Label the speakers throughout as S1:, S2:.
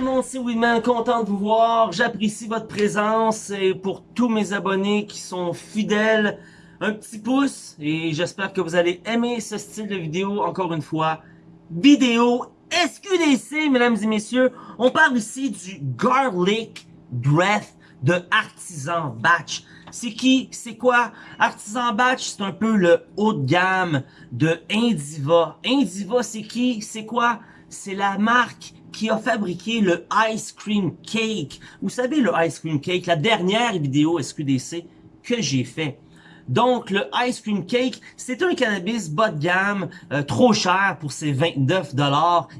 S1: tout le monde, c'est Winman, content de vous voir. J'apprécie votre présence et pour tous mes abonnés qui sont fidèles, un petit pouce et j'espère que vous allez aimer ce style de vidéo, encore une fois. Vidéo SQDC, mesdames et messieurs. On parle ici du Garlic Breath de Artisan Batch. C'est qui? C'est quoi? Artisan Batch, c'est un peu le haut de gamme de Indiva. Indiva, c'est qui? C'est quoi? C'est la marque qui a fabriqué le Ice Cream Cake. Vous savez, le Ice Cream Cake, la dernière vidéo SQDC que j'ai fait. Donc, le Ice Cream Cake, c'est un cannabis bas de gamme, euh, trop cher pour ses 29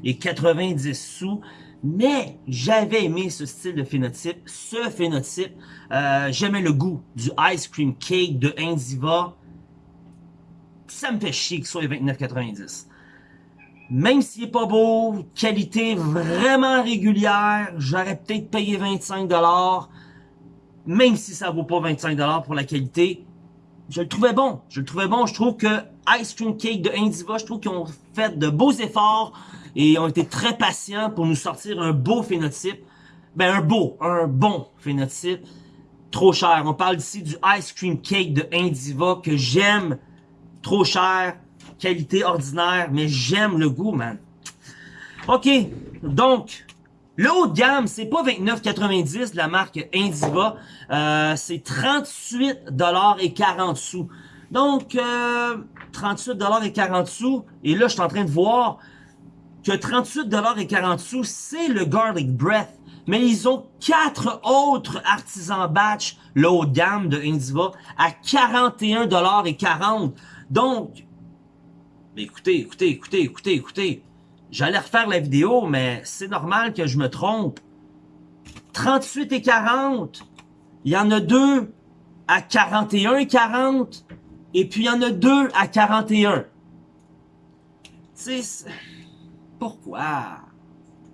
S1: et 90 sous. Mais j'avais aimé ce style de phénotype, ce phénotype. Euh, J'aimais le goût du Ice Cream Cake de Indiva. Ça me fait chier que ce soit les 29,90. Même s'il est pas beau, qualité vraiment régulière, j'aurais peut-être payé 25$. Même si ça vaut pas 25$ pour la qualité, je le trouvais bon. Je le trouvais bon. Je trouve que Ice Cream Cake de Indiva, je trouve qu'ils ont fait de beaux efforts et ont été très patients pour nous sortir un beau phénotype. Ben, un beau, un bon phénotype. Trop cher. On parle ici du Ice Cream Cake de Indiva que j'aime. Trop cher. Qualité ordinaire, mais j'aime le goût, man. OK. Donc, le haut de gamme, c'est pas 29,90 de la marque Indiva. Euh, c'est 38$ et 40 sous. Donc, euh, 38$ et 40 sous. Et là, je suis en train de voir que 38$ et 40 sous, c'est le Garlic Breath. Mais ils ont quatre autres artisans batch, le haut de gamme de Indiva, à 41$ et 40. Donc, écoutez, écoutez, écoutez, écoutez, écoutez. J'allais refaire la vidéo, mais c'est normal que je me trompe. 38 et 40. Il y en a deux à 41 et 40. Et puis il y en a deux à 41. Tu sais, pourquoi?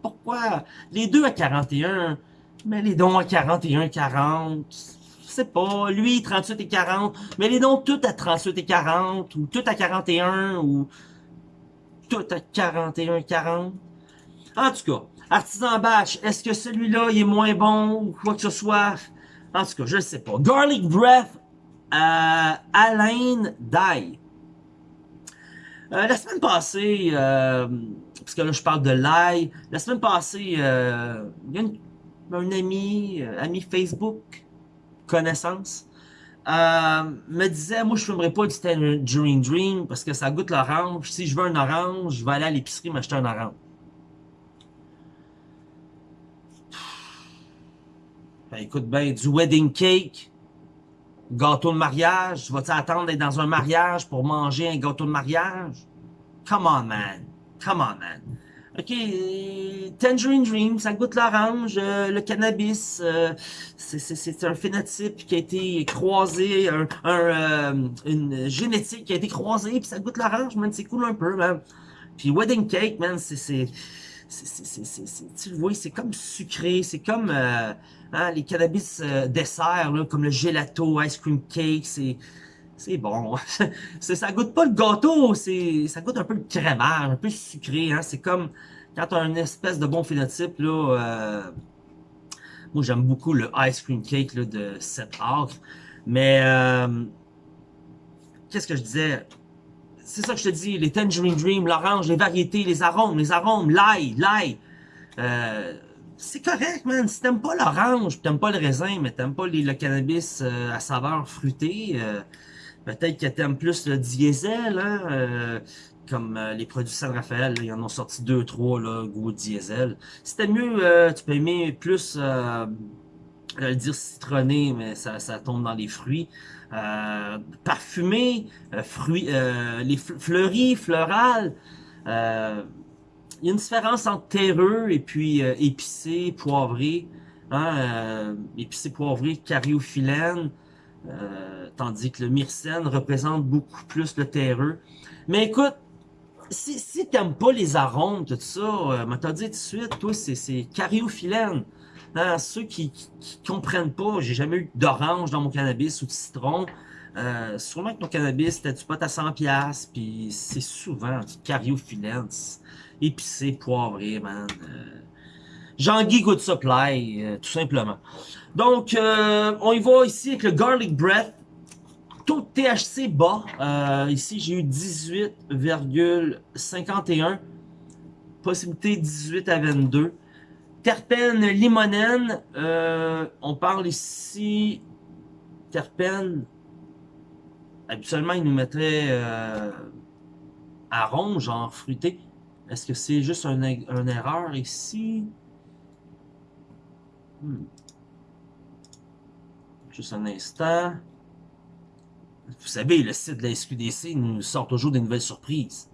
S1: Pourquoi? Les deux à 41, mais les dons à 41 et 40. Sais pas, lui 38 et 40, mais les dons toutes à 38 et 40, ou toutes à 41, ou tout à 41, 40. En tout cas, Artisan Batch, est-ce que celui-là il est moins bon ou quoi que ce soit? En tout cas, je sais pas. Garlic Breath, euh, Alain Dye. Euh, la semaine passée, euh, parce que là je parle de l'ail, la semaine passée, euh, il y a un ami, ami Facebook, connaissance, euh, me disait, moi je fumerais pas du Tangerine Dream parce que ça goûte l'orange. Si je veux un orange, je vais aller à l'épicerie m'acheter un orange. Ben, écoute bien, du wedding cake, gâteau de mariage, vas-tu attendre d'être dans un mariage pour manger un gâteau de mariage? Come on, man. Come on, man. OK, Tangerine Dream, ça goûte l'orange, euh, le cannabis, euh, c'est un phénotype qui a été croisé, un, euh, une génétique qui a été croisée, puis ça goûte l'orange, man, c'est cool un peu, man. Puis Wedding Cake, man, c'est... Tu le vois, c'est comme sucré, c'est comme hein, les cannabis desserts, là, comme le gelato, ice cream cake, c'est... C'est bon. ça goûte pas le gâteau, ça goûte un peu le crémage, un peu sucré. Hein? C'est comme quand tu as une espèce de bon phénotype. là. Euh, moi, j'aime beaucoup le ice cream cake là, de 7 acres. Mais euh, qu'est-ce que je disais? C'est ça que je te dis, les Tangerine Dream, l'orange, les variétés, les arômes, les arômes, l'ail, l'ail. Euh, c'est correct, man. Si t'aimes pas l'orange, t'aimes pas le raisin, mais t'aimes pas le cannabis à saveur fruitée, Peut-être que t'aimes plus le diesel, hein, euh, comme euh, les produits San Rafael, ils en ont sorti deux, trois, là, goût diesel. T'aimes mieux, euh, tu peux aimer plus, euh, le dire citronné, mais ça, ça tombe dans les fruits. parfumé, fruits, les fleuris, floral. Il y a une différence entre terreux et puis épicé, poivré. Hein, épicé, poivré, cariophyllène. Euh, tandis que le myrcène représente beaucoup plus le terreux. Mais écoute, si, si t'aimes pas les arômes, tout ça, euh, m'as dit tout de suite, toi, c'est cariophyllène. Hein, ceux qui, qui, comprennent pas, j'ai jamais eu d'orange dans mon cannabis ou de citron. Euh, sûrement que ton cannabis, t'as du pot à 100$, puis c'est souvent du cariophyllène, épicé, poivré, man. Euh, Jean-Guy Good Supply, euh, tout simplement. Donc, euh, on y va ici avec le Garlic Breath. Taux de THC bas. Euh, ici, j'ai eu 18,51. Possibilité 18 à 22. Terpène limonène. on parle ici... Terpène... Habituellement, il nous mettrait arôme, genre fruité. Est-ce que c'est juste un, une erreur ici? Hmm. Juste un instant. Vous savez, le site de la SQDC nous sort toujours des nouvelles surprises.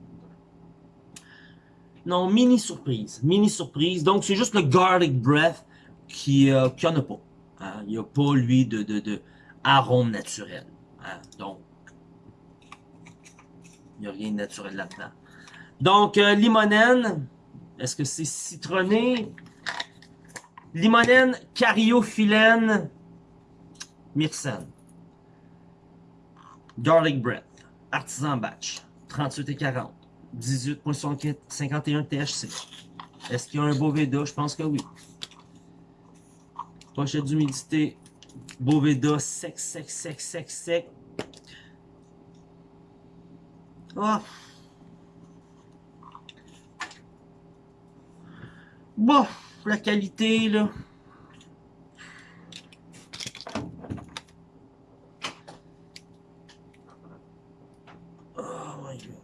S1: Non, mini surprise. Mini surprise. Donc, c'est juste le Garlic Breath qui euh, en a pas. Hein. Il n'y a pas, lui, de, de, de arôme naturel. Hein. Donc, il n'y a rien de naturel là-dedans. Donc, euh, limonène. Est-ce que c'est citronné? Limonène, cariophyllène, myrcène. Garlic bread. Artisan batch. 38 et 40. 18.51 THC. Est-ce qu'il y a un Boveda? Je pense que oui. Pochette d'humidité. Boveda sec, sec, sec, sec, sec. Oh. Bon, la qualité, là. Oh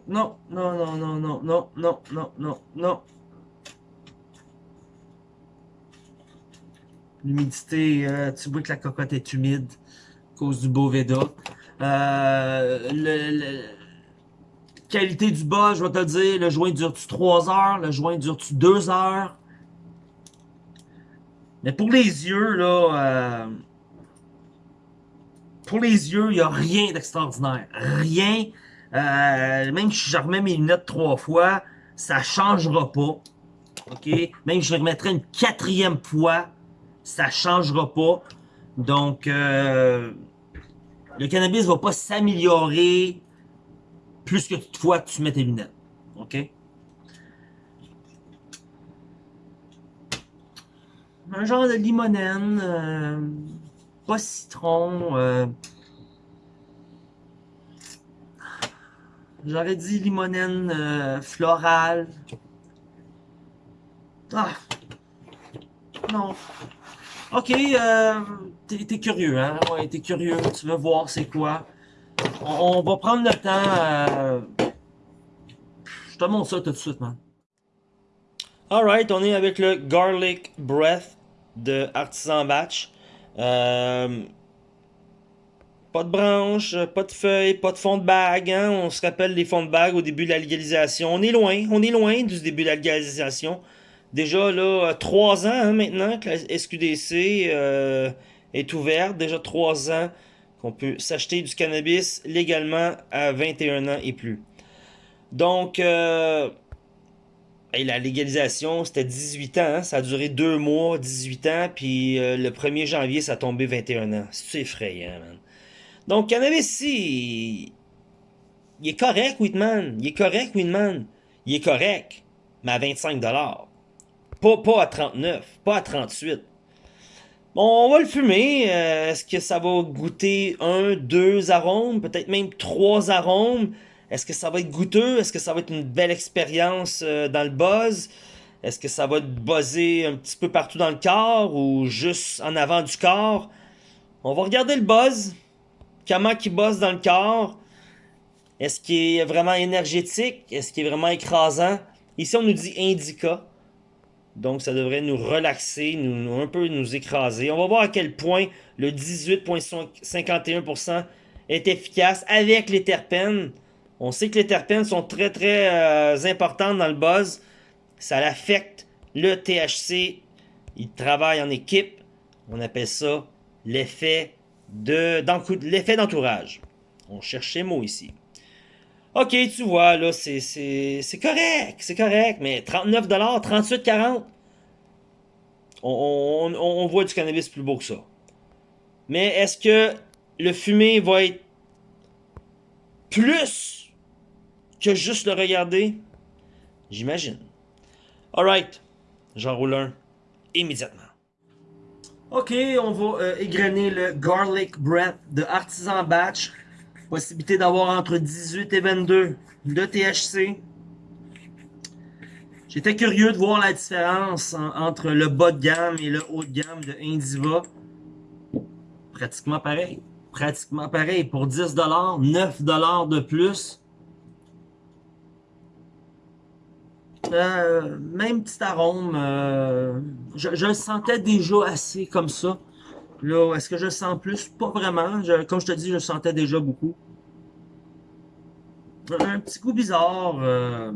S1: non, non, non, non, non, non, non, non, non, non. L'humidité, euh, tu vois que la cocotte est humide à cause du Boveda. Euh, le, qualité du bas, je vais te dire, le joint dure-tu 3 heures, le joint dure-tu 2 heures? Mais pour les yeux, là, euh, pour les yeux, il n'y a rien d'extraordinaire. Rien. Euh, même si je remets mes lunettes trois fois, ça changera pas. OK? Même si je remettrai une quatrième fois, ça changera pas. Donc, euh, le cannabis va pas s'améliorer plus que fois que tu mets tes lunettes. OK? Un genre de limonène, euh, pas citron. Euh, J'aurais dit limonène euh, florale. Ah. Non. Ok, t'es curieux, hein? Ouais, t'es curieux, tu veux voir c'est quoi. On, va prendre le temps. Je te montre ça tout de suite, man. Alright, on est avec le Garlic Breath de Artisan Batch. Euh, pas de branches, pas de feuilles, pas de fond de bague. Hein? On se rappelle les fonds de bague au début de la légalisation. On est loin, on est loin du début de la légalisation. Déjà là, trois ans hein, maintenant que la SQDC euh, est ouverte. Déjà trois ans qu'on peut s'acheter du cannabis légalement à 21 ans et plus. Donc, euh, la légalisation, c'était 18 ans. Hein. Ça a duré deux mois, 18 ans. Puis euh, le 1er janvier, ça a tombé 21 ans. C'est effrayant, man. Donc, cannabis, si... Il est correct, Whitman. Il est correct, Whitman. Il est correct. Mais à 25 Pas, pas à 39. Pas à 38. Bon, on va le fumer. Euh, est-ce que ça va goûter un, deux arômes? Peut-être même trois arômes? Est-ce que ça va être goûteux? Est-ce que ça va être une belle expérience euh, dans le buzz? Est-ce que ça va buzzer un petit peu partout dans le corps ou juste en avant du corps? On va regarder le buzz. Comment il buzz dans le corps? Est-ce qu'il est vraiment énergétique? Est-ce qu'il est vraiment écrasant? Ici, on nous dit indica. Donc, ça devrait nous relaxer, nous, un peu nous écraser. On va voir à quel point le 18,51% est efficace avec les terpènes. On sait que les terpènes sont très très euh, importantes dans le buzz. Ça affecte le THC. Il travaille en équipe. On appelle ça l'effet de l'effet d'entourage. On cherche ces mots ici. Ok, tu vois, là, c'est correct, c'est correct, mais 39$, 38,40$, on, on, on voit du cannabis plus beau que ça. Mais est-ce que le fumé va être plus que juste le regarder? J'imagine. Alright, j'en roule un. immédiatement. Ok, on va euh, égrener le Garlic Breath de Artisan Batch. Possibilité d'avoir entre 18 et 22 de THC. J'étais curieux de voir la différence entre le bas de gamme et le haut de gamme de Indiva. Pratiquement pareil. Pratiquement pareil. Pour 10$, 9$ de plus. Euh, même petit arôme. Euh, je, le sentais déjà assez comme ça. Là, est-ce que je le sens plus? Pas vraiment. comme je te dis, je le sentais déjà beaucoup. Un petit goût bizarre. Euh,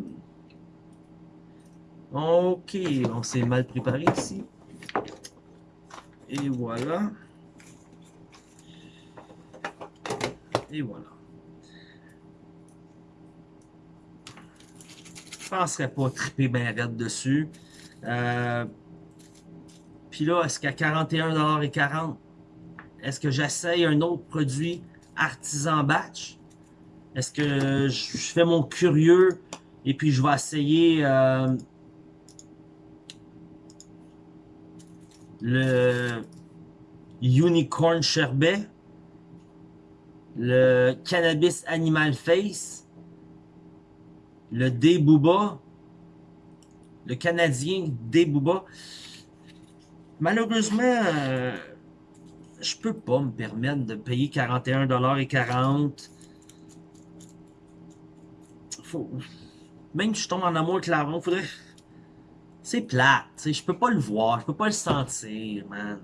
S1: Ok, on s'est mal préparé ici. Et voilà. Et voilà. Penserais pas triper bien raide dessus. Euh, Puis là, est-ce qu'à 41,40$, est-ce que j'essaye un autre produit artisan batch? Est-ce que je fais mon curieux et puis je vais essayer... Euh, le Unicorn Sherbet, le Cannabis Animal Face, le D-Booba, le Canadien D-Booba. Malheureusement, euh, je peux pas me permettre de payer 41,40$. Faut... Même si je tombe en amour avec la faudrait c'est plate, je peux pas le voir, je peux pas le sentir, man.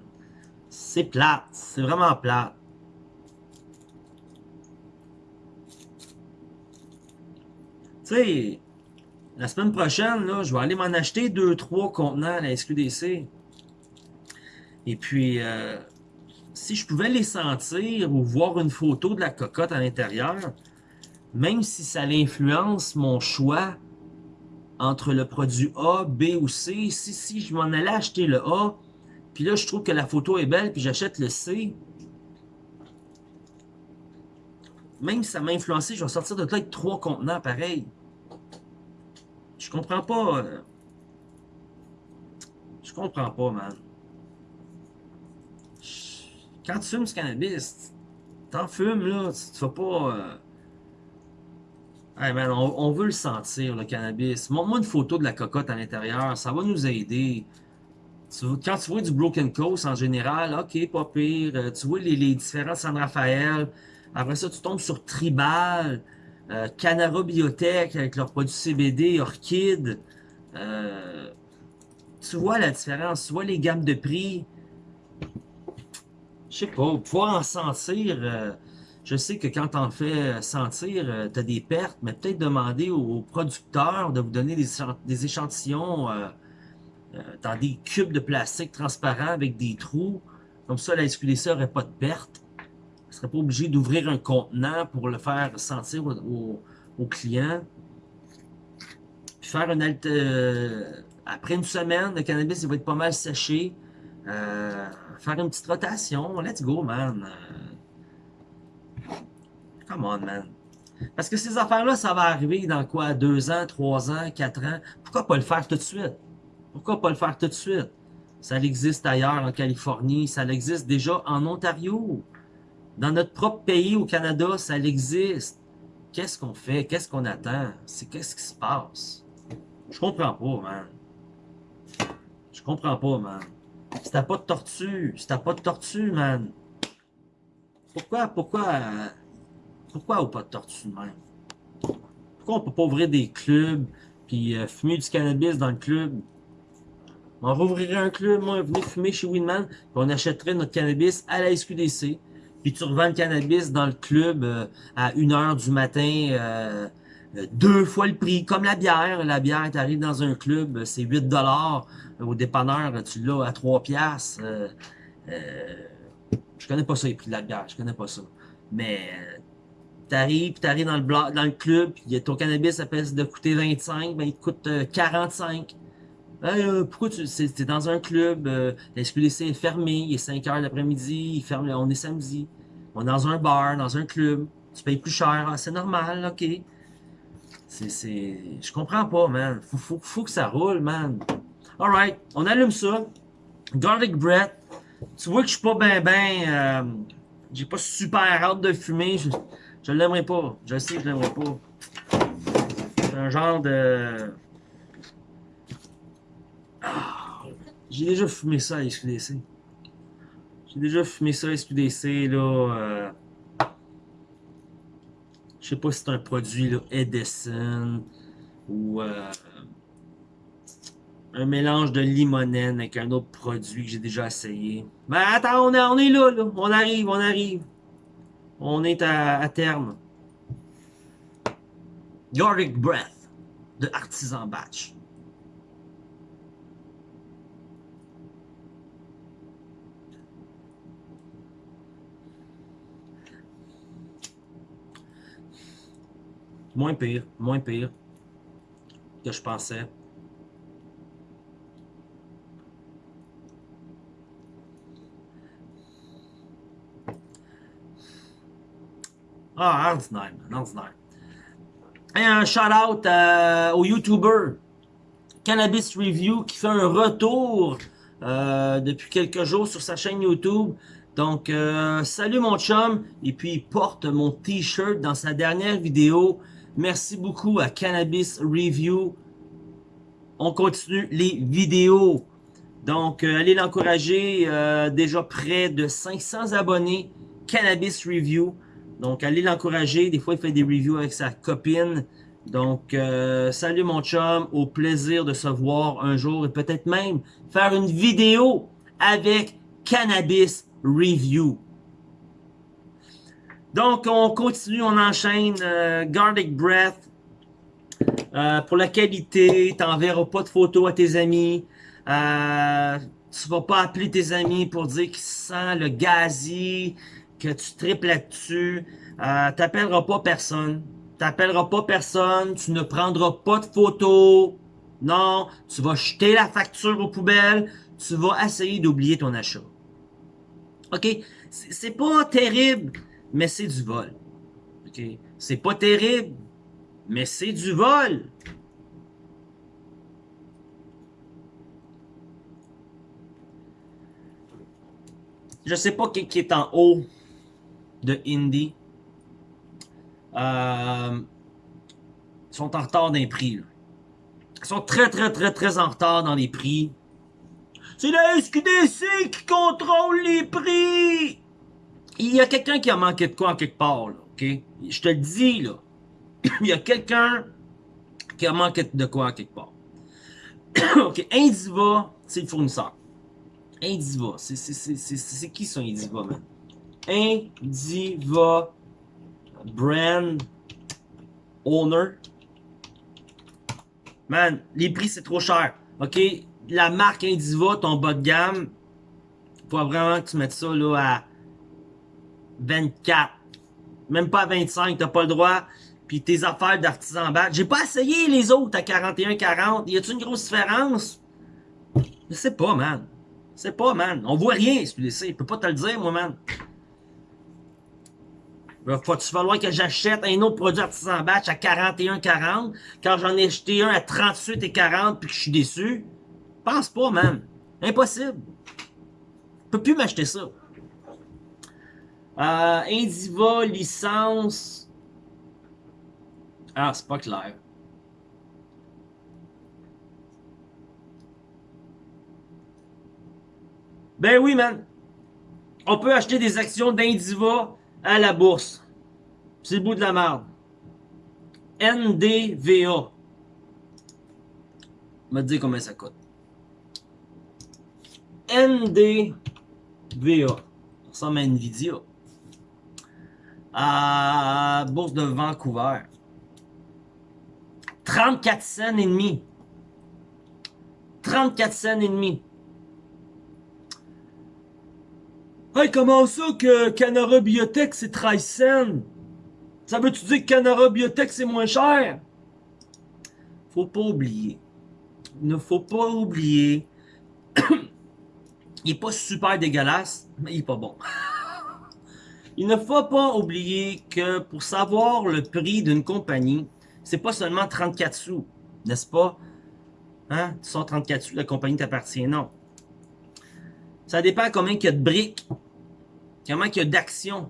S1: C'est plate, c'est vraiment plate. La semaine prochaine, là, je vais aller m'en acheter deux, trois contenants à la SQDC. Et puis, euh, si je pouvais les sentir ou voir une photo de la cocotte à l'intérieur, même si ça influence mon choix entre le produit A, B ou C. Si, si je m'en allais acheter le A, puis là, je trouve que la photo est belle, puis j'achète le C, même si ça m'a influencé, je vais sortir de là avec trois contenants pareils. Je comprends pas. Euh, je comprends pas, man. Quand tu fumes ce cannabis, t'en fumes, là, tu vas pas... Euh, Hey man, on, veut le sentir, le cannabis. Montre-moi une photo de la cocotte à l'intérieur, ça va nous aider. quand tu vois du Broken Coast en général, ok, pas pire. Euh, tu vois les, différents San Rafael. Après ça, tu tombes sur Tribal, euh, Canara Biotech avec leurs produits CBD, Orchid. Euh, tu vois la différence, tu vois les gammes de prix. Je sais pas, pouvoir en sentir... Euh, je sais que quand on fait sentir, euh, tu as des pertes, mais peut-être demander aux producteurs de vous donner des, échantillons euh, euh, dans des cubes de plastique transparents avec des trous. Comme ça, la SQDC n'aurait pas de perte. Ne serait pas obligé d'ouvrir un contenant pour le faire sentir aux au, clients. Puis faire une halte... après une semaine, le cannabis il va être pas mal séché. faire une petite rotation. Let's go, man. Come on, man. Parce que ces affaires-là, ça va arriver dans quoi? Deux ans, trois ans, quatre ans? Pourquoi pas le faire tout de suite? Pourquoi pas le faire tout de suite? Ça existe ailleurs, en Californie. Ça existe déjà en Ontario. Dans notre propre pays, au Canada, ça existe. Qu'est-ce qu'on fait? Qu'est-ce qu'on attend? C'est qu'est-ce qui se passe? Je comprends pas, man. Je comprends pas, man. Si t'as pas de tortue, si t'as pas de tortue, man. Pourquoi, pourquoi... Pourquoi au pas de tortue même? Pourquoi on peut pas ouvrir des clubs, puis euh, fumer du cannabis dans le club? On rouvrirait un club, moi, venez fumer chez Winman, puis on achèterait notre cannabis à la SQDC, puis tu revends le cannabis dans le club euh, à 1h du matin, euh, deux fois le prix, comme la bière. La bière, tu arrives dans un club, c'est 8 dollars Au dépanneur, tu l'as à 3 piastres. je connais pas ça, les prix de la bière, je connais pas ça. Mais T'arrives, puis t'arrives dans le dans le club, puis ton cannabis, ça peut de coûter 25, ben il te coûte 45. Euh, pourquoi tu es dans un club, euh, la SQDC est fermé, il est 5 heures l'après-midi, on est samedi. On est dans un bar, dans un club, tu payes plus cher, ah, c'est normal, ok. C'est, je comprends pas, man. Faut, faut, faut que ça roule, man. Alright, on allume ça. Garlic bread. Tu vois que je suis pas ben ben... Euh, j'ai pas super hâte de fumer. Je, je l'aimerais pas. Je sais que je l'aimerais pas. C'est un genre de... Ah, j'ai déjà fumé ça à SQDC. J'ai déjà fumé ça à SQDC, là. Euh, je sais pas si c'est un produit, là, Edison, ou... Euh, un mélange de limonène avec un autre produit que j'ai déjà essayé. Mais attends, on est, là, là. On arrive, on arrive. On est à, terme. Garlic Breath de Artisan Batch. Moins pire, moins pire que je pensais. Ah, ordinaire, ordinaire. Et un shout-out euh, au YouTuber Cannabis Review qui fait un retour euh, depuis quelques jours sur sa chaîne YouTube. Donc, euh, salut mon chum. Et puis, il porte mon t-shirt dans sa dernière vidéo. Merci beaucoup à Cannabis Review. On continue les vidéos. Donc, allez l'encourager. déjà près de 500 abonnés. Cannabis Review. Donc, allez l'encourager. Des fois, il fait des reviews avec sa copine. Donc, euh, salut mon chum. Au plaisir de se voir un jour et peut-être même faire une vidéo avec Cannabis Review. Donc, on continue, on enchaîne. Euh, Garlic Breath. Euh, pour la qualité, t'enverras pas de photos à tes amis. Euh, tu vas pas appeler tes amis pour dire qu'ils sent le gazi que tu triples là-dessus, euh, t'appelleras pas personne. T'appelleras pas personne, tu ne prendras pas de photos. Non, tu vas jeter la facture aux poubelles, tu vas essayer d'oublier ton achat. OK? C'est pas terrible, mais c'est du vol. C'est pas terrible, mais c'est du vol. Je sais pas qui est en haut de Indie. Euh, sont en retard dans les prix. Ils sont très, très, très, très en retard dans les prix. C'est la SQDC qui contrôle les prix! Il y a quelqu'un qui a manqué de quoi en quelque part, là, ok? Je te le dis, là. Il y a quelqu'un qui a manqué de quoi en quelque part. ok, Indiva, c'est le fournisseur. Indiva, c'est qui ça, Indiva, man? Indiva Brand Owner. Man, les prix c'est trop cher. Ok, la marque Indiva, ton bas de gamme, faut vraiment que tu mettes ça là à 24. Même pas à 25, t'as pas le droit. Puis tes affaires d'artisan bat. J'ai pas essayé les autres à 41-40. Y a-tu une grosse différence? Je sais pas, man. Je sais pas, man. On voit rien, sais. Je peux pas te le dire, moi, man. Il va falloir que j'achète un autre produit artisan batch à 41,40 quand j'en ai acheté un à 38,40 puis que je suis déçu? Pense pas, man. Impossible. Je peux plus m'acheter ça. Euh, Indiva, licence. Ah, c'est pas clair. Ben oui, man. On peut acheter des actions d'Indiva à la bourse. C'est le bout de la merde. NDVA. me dire combien ça coûte. NDVA. Ça ressemble à Nvidia. À bourse de Vancouver. 34 cents et demi. 34 cents et demi. Hey, comment ça que Canara Biotech c'est 13 cents? Ça veut-tu dire que Canara Biotech c'est moins cher? Faut pas oublier. Ne faut pas oublier. il est pas super dégueulasse, mais il est pas bon. il ne faut pas oublier que pour savoir le prix d'une compagnie, c'est pas seulement 34 sous, n'est-ce pas? Hein? Tu sors 34 sous, la compagnie t'appartient, non. Ça dépend combien il y a de briques. Comment il y a d'actions.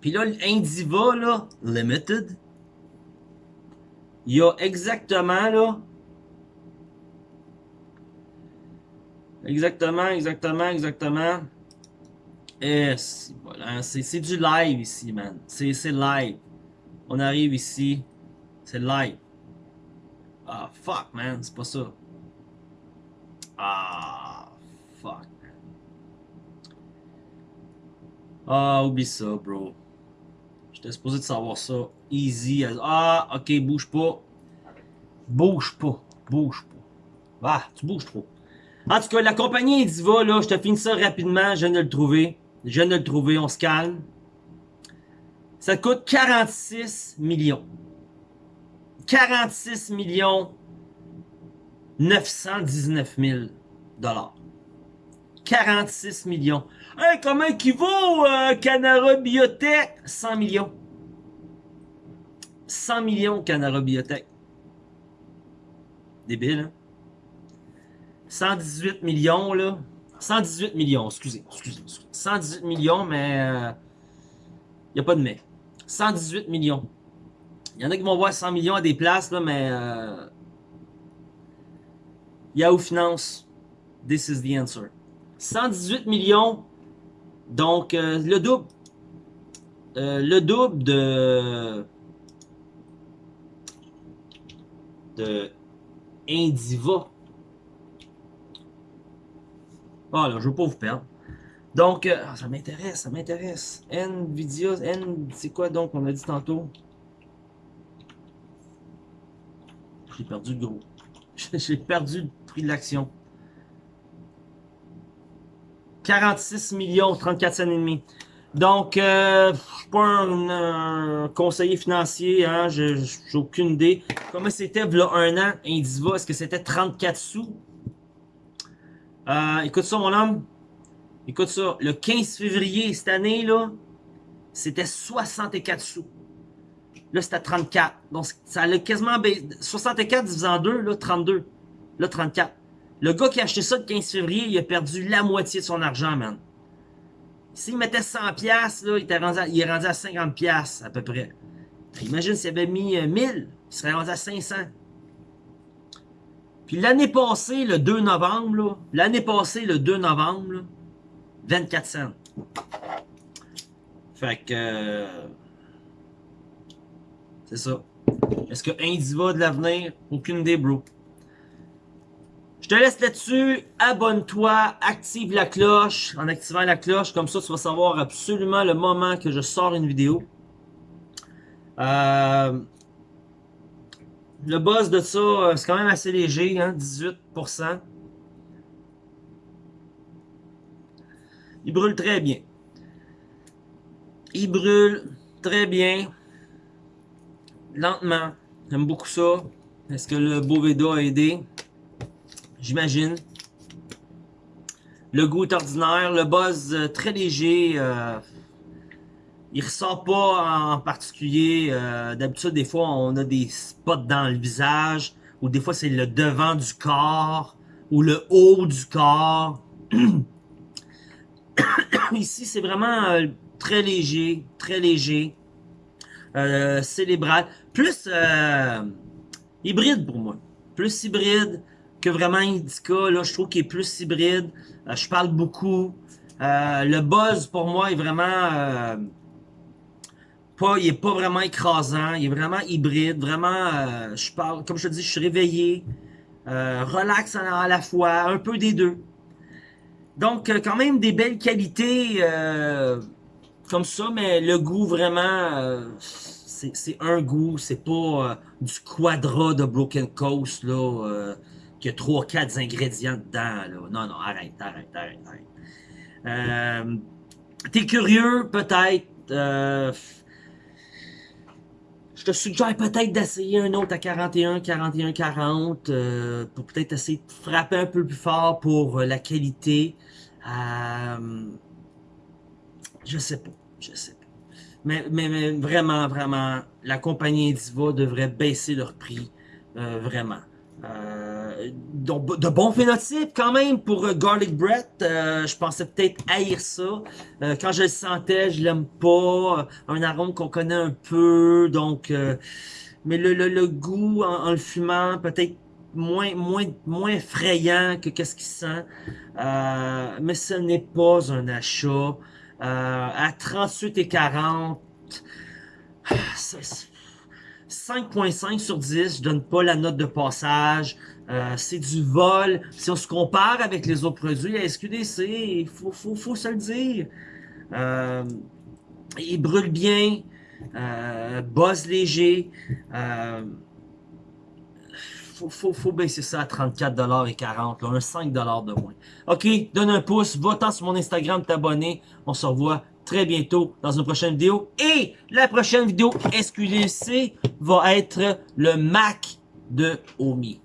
S1: Puis là, Indiva, là, Limited, il y a exactement, là, exactement, exactement, exactement, c'est du live ici, man. C'est live. On arrive ici, c'est live. Ah, fuck, man, c'est pas ça. Ah, fuck. Ah, oublie ça, bro. J'étais supposé de savoir ça. Easy. Ah, ok, bouge pas. Bouge pas. Bouge pas. Ah, tu bouges trop. En tout cas, la compagnie Diva, là, je te finis ça rapidement. Je viens de le trouver. Je viens de le trouver. On se calme. Ça coûte 46 millions. 46 millions 919 000 dollars. 46 millions. Hey, comment qui vaut euh, Biotech? 100 millions. 100 millions Canara Biotech. Débile, hein? 118 millions, là. 118 millions, excusez, excusez. 118 millions, mais... Il euh, n'y a pas de mais. 118 millions. Il y en a qui vont voir 100 millions à des places, là, mais... Euh, Yahoo Finance, this is the answer. 118 millions, donc euh, le double. Le double de... de Indiva. Ah là, je veux pas vous perdre. Donc, euh, ah, ça m'intéresse, ça m'intéresse. Nvidia, N, c'est quoi donc on a dit tantôt? J'ai perdu le gros. J'ai perdu le prix de l'action. 46 millions, 34 cents et demi. Donc, euh, je suis pas un, conseiller financier, hein, j'ai aucune idée. Comment c'était là un an, Indiva, est-ce que c'était 34 sous? Euh, écoute ça, mon homme. Écoute ça. Le 15 février cette année, là, c'était 64 sous. Là, c'était 34. Donc, ça a quasiment baissé. 64 divisé en 2, là, 32. Là, 34. Le gars qui a acheté ça le 15 février, il a perdu la moitié de son argent, man. S'il mettait 100 pièces là, il, il, est rendu à 50 pièces à peu près. Imagine s'il avait mis 1000, euh, il serait rendu à 500. Puis l'année passée, le 2 novembre, l'année passée, le 2 novembre, 24 cents. Fait que... Euh, c'est ça. Est-ce que Indiva de l'avenir? Aucune idée, bro. Je te laisse là-dessus. Abonne-toi, active la cloche. En activant la cloche, comme ça, tu vas savoir absolument le moment que je sors une vidéo. Euh, le buzz de ça, euh, c'est quand même assez léger, hein, 18%. Il brûle très bien. Il brûle très bien. Lentement. J'aime beaucoup ça. Est-ce que le Boveda a aidé? J'imagine. Le goût est ordinaire. Le buzz euh, très léger. Euh, il ressort pas en particulier. Euh, d'habitude, des fois, on a des spots dans le visage. Ou des fois, c'est le devant du corps. Ou le haut du corps. Ici, c'est vraiment euh, très léger. Très léger. Euh, célébral. Plus hybride pour moi. Plus hybride que vraiment Indica. Là, je trouve qu'il est plus hybride. je parle beaucoup. le buzz, pour moi, est vraiment pas, il est pas vraiment écrasant, il est vraiment hybride, vraiment, euh, je parle, comme je te dis, je suis réveillé, euh, relax à la fois, un peu des deux. Donc, euh, quand même des belles qualités comme ça, mais le goût vraiment, c'est un goût, c'est pas du quadra de Broken Coast, là, qui a 3-4 ingrédients dedans, là. Non, non, arrête, arrête, arrête, arrête. T'es curieux, peut-être, je te suggère peut-être d'essayer un autre à 41, 41, 40 pour peut-être essayer de frapper un peu plus fort pour euh, la qualité. Euh, je sais pas, je sais pas. Mais, mais, vraiment, vraiment, la compagnie Diva devrait baisser leur prix, euh, vraiment. De bons phénotypes quand même pour euh, Garlic Bread. Euh, je pensais peut-être haïr ça. quand je le sentais, je l'aime pas. Un arôme qu'on connaît un peu. Donc, mais le, le, goût en, le fumant, peut-être moins, moins, moins effrayant que qu'est-ce qu'il sent. mais ce n'est pas un achat. à 38 et 40, 5.5 sur 10, je donne pas la note de passage. Euh, c'est du vol. Si on se compare avec les autres produits à SQDC, il faut, se le dire. Euh, il brûle bien, euh, léger. Euh, faut, baisser ça à 34$ et 40$, là, un 5$ de moins. Ok, donne un pouce, va-t'en sur mon Instagram, t'abonner. On se revoit très bientôt dans une prochaine vidéo. Et la prochaine vidéo SQDC va être le Mac de Omi.